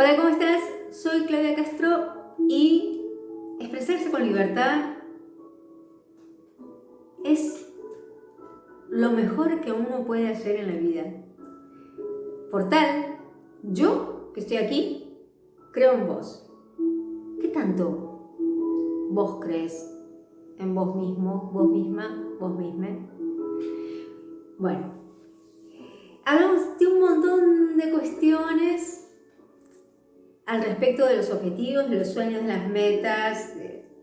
Hola, ¿cómo estás? Soy Claudia Castro y expresarse con libertad es lo mejor que uno puede hacer en la vida. Por tal, yo que estoy aquí, creo en vos. ¿Qué tanto vos crees en vos mismo, vos misma, vos misma? Bueno, hablamos de un montón de cuestiones al respecto de los objetivos, de los sueños, de las metas,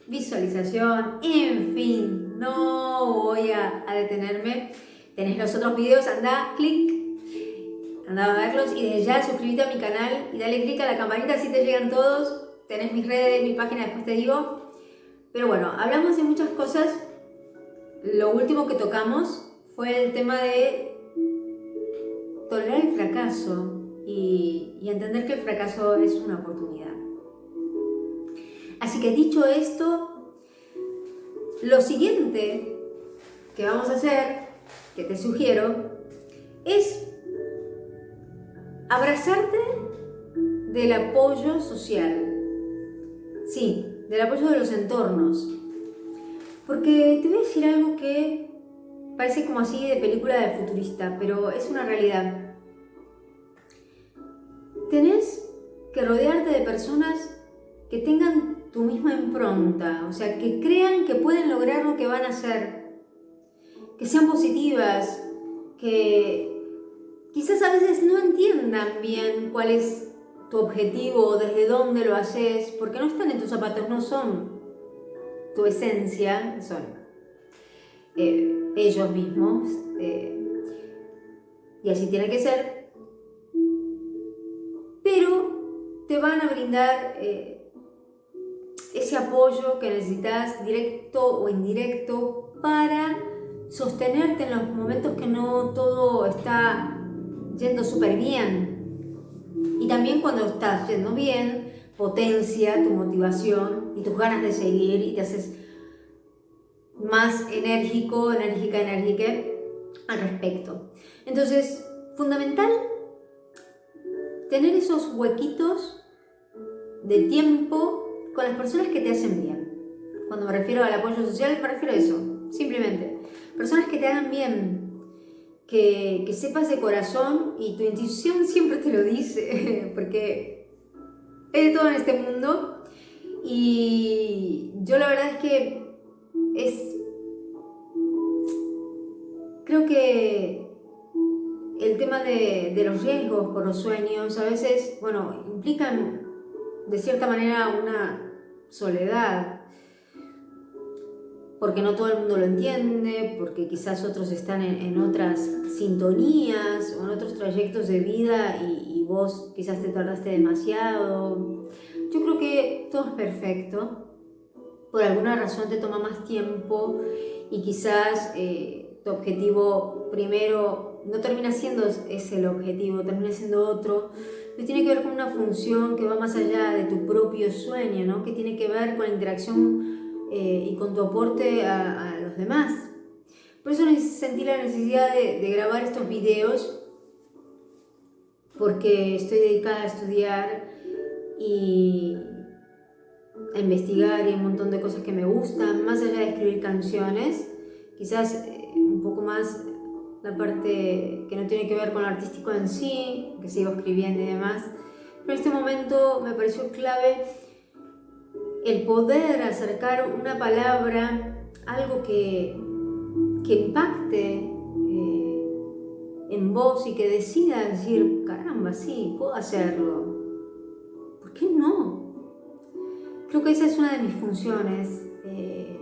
visualización, en fin, no voy a, detenerme. Tenés los otros videos, anda, clic, anda a verlos y desde ya suscríbete a mi canal y dale clic a la campanita así te llegan todos. Tenés mis redes, mi página, después te digo. Pero bueno, hablamos de muchas cosas. Lo último que tocamos fue el tema de tolerar el fracaso, y, entender que el fracaso es una oportunidad. Así que dicho esto, lo siguiente que vamos a hacer, que te sugiero, es abrazarte del apoyo social. Sí, del apoyo de los entornos. Porque te voy a decir algo que parece como así de película de futurista, pero es una realidad rodearte de personas que tengan tu misma impronta, o sea, que crean que pueden lograr lo que van a hacer, que sean positivas, que quizás a veces no entiendan bien cuál es tu objetivo o desde dónde lo haces, porque no están en tus zapatos, no son tu esencia, son eh, ellos mismos, eh, y así tiene que ser, te van a brindar eh, ese apoyo que necesitas, directo o indirecto, para sostenerte en los momentos que no todo está yendo súper bien. Y también cuando estás yendo bien, potencia tu motivación y tus ganas de seguir y te haces más enérgico, enérgica, enérgica al respecto. Entonces, fundamental tener esos huequitos de tiempo con las personas que te hacen bien. Cuando me refiero al apoyo social, me refiero a eso, simplemente. Personas que te hagan bien, que, que sepas de corazón y tu intuición siempre te lo dice, porque es de todo en este mundo. Y yo la verdad es que es... Creo que el tema de, los riesgos por los sueños a veces, bueno, implican de cierta manera una soledad, porque no todo el mundo lo entiende, porque quizás otros están en, otras sintonías o en otros trayectos de vida y, vos quizás te tardaste demasiado. Yo creo que todo es perfecto, por alguna razón te toma más tiempo y quizás eh, tu objetivo primero no termina siendo ese el objetivo, termina siendo otro, que tiene que ver con una función que va más allá de tu propio sueño, ¿no? que tiene que ver con la interacción eh, y con tu aporte a, los demás. Por eso sentí la necesidad de, grabar estos videos, porque estoy dedicada a estudiar y a investigar y un montón de cosas que me gustan, más allá de escribir canciones, quizás eh, un poco más la parte que no tiene que ver con lo artístico en sí, que sigo escribiendo y demás. Pero en este momento me pareció clave el poder acercar una palabra, algo que, que impacte eh, en vos y que decida decir, caramba, sí, puedo hacerlo. ¿Por qué no? Creo que esa es una de mis funciones. Eh,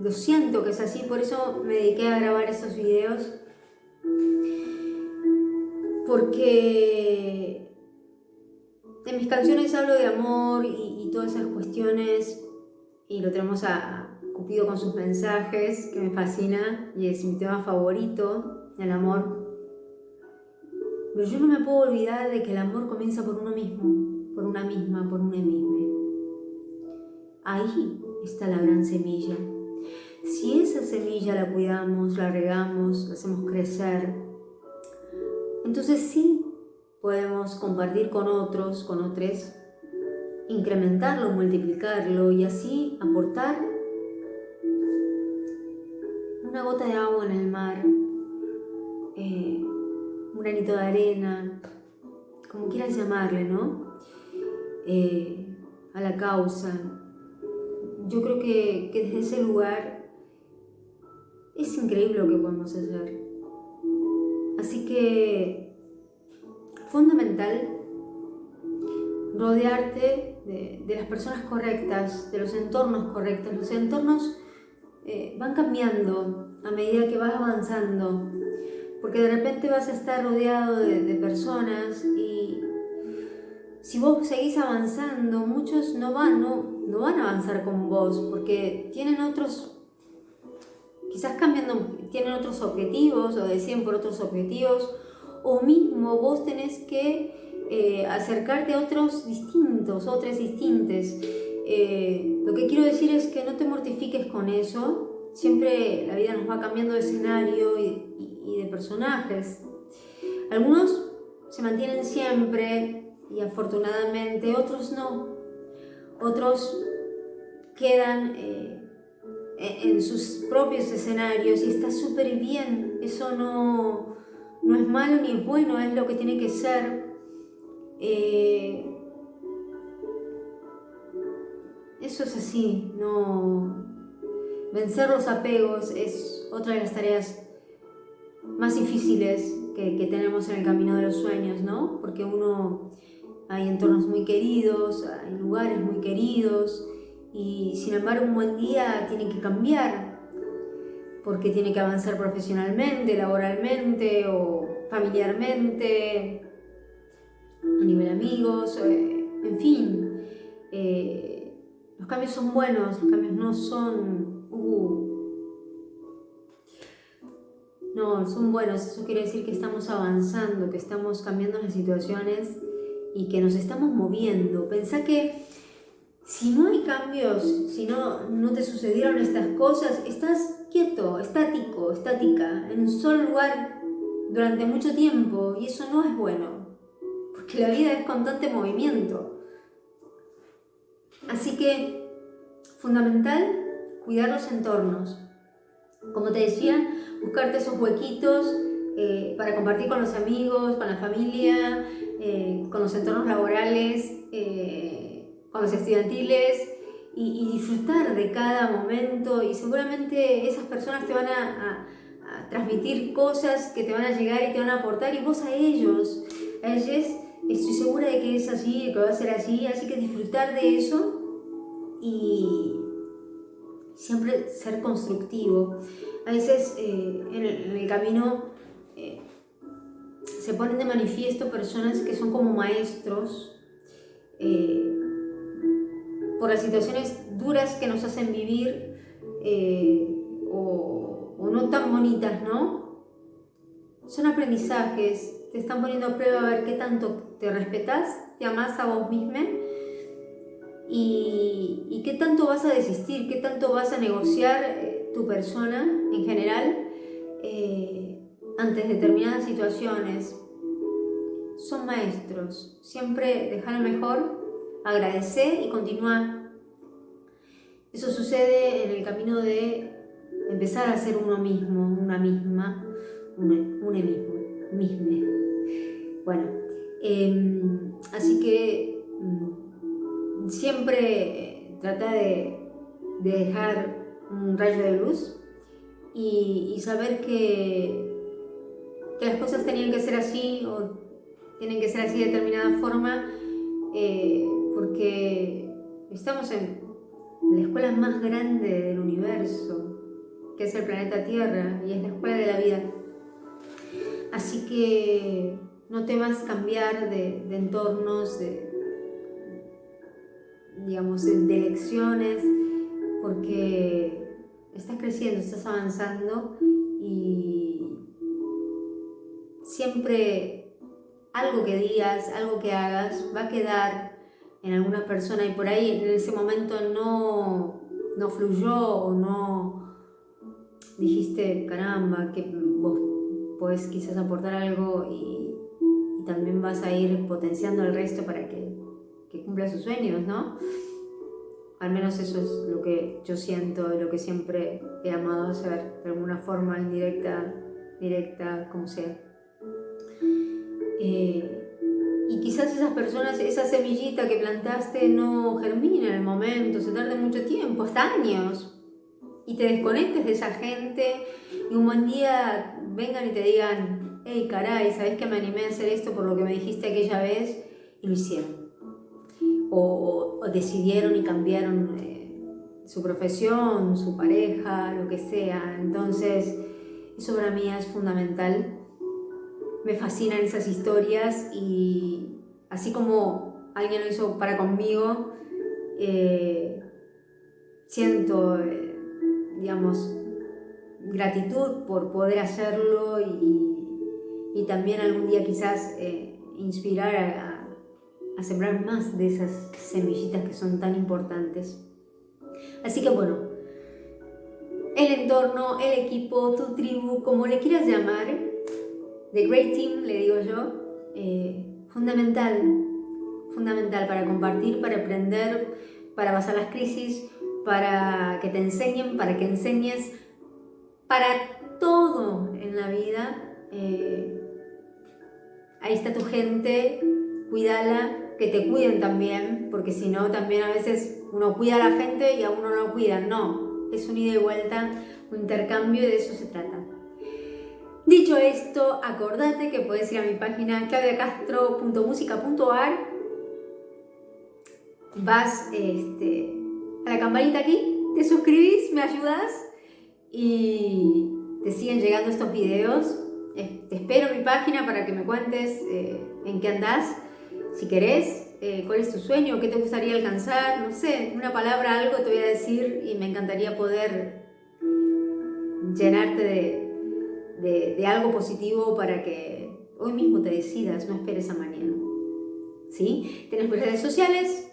lo siento que es así, por eso me dediqué a grabar estos videos. Porque en mis canciones hablo de amor y, todas esas cuestiones y lo tenemos a, Cupido con sus mensajes, que me fascina y es mi tema favorito, el amor. Pero yo no me puedo olvidar de que el amor comienza por uno mismo, por una misma, por una misma. Ahí está la gran semilla. Si esa semilla la cuidamos, la regamos, la hacemos crecer, entonces sí podemos compartir con otros, con otros, incrementarlo, multiplicarlo y así aportar una gota de agua en el mar, eh, un granito de arena, como quieras llamarle, ¿no? Eh, a la causa. Yo creo que, que desde ese lugar es increíble lo que podemos hacer. Así que, fundamental, rodearte de, las personas correctas, de los entornos correctos. Los entornos eh, van cambiando a medida que vas avanzando, porque de repente vas a estar rodeado de, personas y si vos seguís avanzando, muchos no van, no, no van a avanzar con vos, porque tienen otros quizás cambiando, tienen otros objetivos o deciden por otros objetivos, o mismo vos tenés que eh, acercarte a otros distintos, otras distintas. Eh, lo que quiero decir es que no te mortifiques con eso, siempre la vida nos va cambiando de escenario y, de personajes. Algunos se mantienen siempre y afortunadamente, otros no. Otros quedan eh, en sus propios escenarios y está súper bien. Eso no, no es malo ni es bueno, es lo que tiene que ser. Eh, eso es así, no... Vencer los apegos es otra de las tareas más difíciles que, que tenemos en el camino de los sueños, ¿no? Porque uno, hay entornos muy queridos, hay lugares muy queridos, y sin embargo un buen día tiene que cambiar porque tiene que avanzar profesionalmente, laboralmente o familiarmente, a nivel amigos, eh, en fin. Eh, los cambios son buenos, los cambios no son... Uh, no, son buenos, eso quiere decir que estamos avanzando, que estamos cambiando las situaciones y que nos estamos moviendo. Pensá que si no hay cambios, si no, no te sucedieron estas cosas, estás quieto, estático, estática, en un solo lugar durante mucho tiempo y eso no es bueno, porque la vida es constante movimiento. Así que, fundamental, cuidar los entornos. Como te decía, buscarte esos huequitos eh, para compartir con los amigos, con la familia, eh, con los entornos laborales, eh, con los estudiantiles y, disfrutar de cada momento y seguramente esas personas te van a, transmitir cosas que te van a llegar y te van a aportar y vos a ellos, a ellos estoy segura de que es así, que va a ser así, así que disfrutar de eso y siempre ser constructivo. A veces eh, en, el, camino eh, se ponen de manifiesto personas que son como maestros, eh, por las situaciones duras que nos hacen vivir eh, o, no tan bonitas, ¿no? Son aprendizajes, te están poniendo a prueba a ver qué tanto te respetas, te amas a vos misma y, qué tanto vas a desistir, qué tanto vas a negociar eh, tu persona en general eh, ante determinadas situaciones. Son maestros, siempre dejar lo mejor agradecer y continuar. Eso sucede en el camino de empezar a ser uno mismo, una misma, un mismo, mismo. Bueno, em, así que mm, siempre trata de, dejar un rayo de luz y, saber que, que, las cosas tenían que ser así o tienen que ser así de determinada forma eh, porque estamos en la escuela más grande del universo, que es el planeta Tierra, y es la escuela de la vida. Así que no temas cambiar de, entornos, de, digamos, de, lecciones, porque estás creciendo, estás avanzando y siempre algo que digas, algo que hagas, va a quedar en alguna persona y por ahí en ese momento no, no fluyó o no dijiste, caramba, que vos podés quizás aportar algo y, también vas a ir potenciando al resto para que, que cumpla sus sueños, ¿no? Al menos eso es lo que yo siento y lo que siempre he amado hacer, de alguna forma indirecta, directa, como sea. Eh, y quizás esas personas, esa semillita que plantaste no germina en el momento, se tarda mucho tiempo, hasta años. Y te desconectes de esa gente y un buen día vengan y te digan, hey caray, ¿sabes que me animé a hacer esto por lo que me dijiste aquella vez? Y lo hicieron. O, decidieron y cambiaron eh, su profesión, su pareja, lo que sea. Entonces, eso para mí es fundamental me fascinan esas historias y así como alguien lo hizo para conmigo, eh, siento, eh, digamos, gratitud por poder hacerlo y, también algún día quizás eh, inspirar a, a, sembrar más de esas semillitas que son tan importantes. Así que bueno, el entorno, el equipo, tu tribu, como le quieras llamar, The Great Team, le digo yo, eh, fundamental, fundamental para compartir, para aprender, para pasar las crisis, para que te enseñen, para que enseñes, para todo en la vida. Eh, ahí está tu gente, cuídala, que te cuiden también, porque si no, también a veces uno cuida a la gente y a uno no lo cuidan. No, es un ida y vuelta, un intercambio y de eso se trata. Dicho esto, acordate que puedes ir a mi página claudiacastro.musica.ar vas este, a la campanita aquí, te suscribís, me ayudas y te siguen llegando estos videos. Te espero en mi página para que me cuentes eh, en qué andás, si querés, eh, cuál es tu sueño, qué te gustaría alcanzar, no sé, una palabra, algo te voy a decir y me encantaría poder llenarte de, de, algo positivo para que hoy mismo te decidas, no esperes a mañana. ¿Sí? Tienes mis redes sociales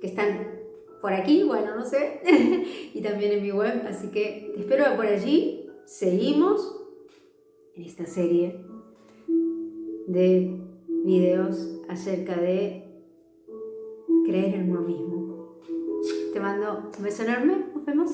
que están por aquí, bueno, no sé, y también en mi web, así que te espero por allí. Seguimos en esta serie de videos acerca de creer en uno mismo. Te mando un beso enorme, nos vemos.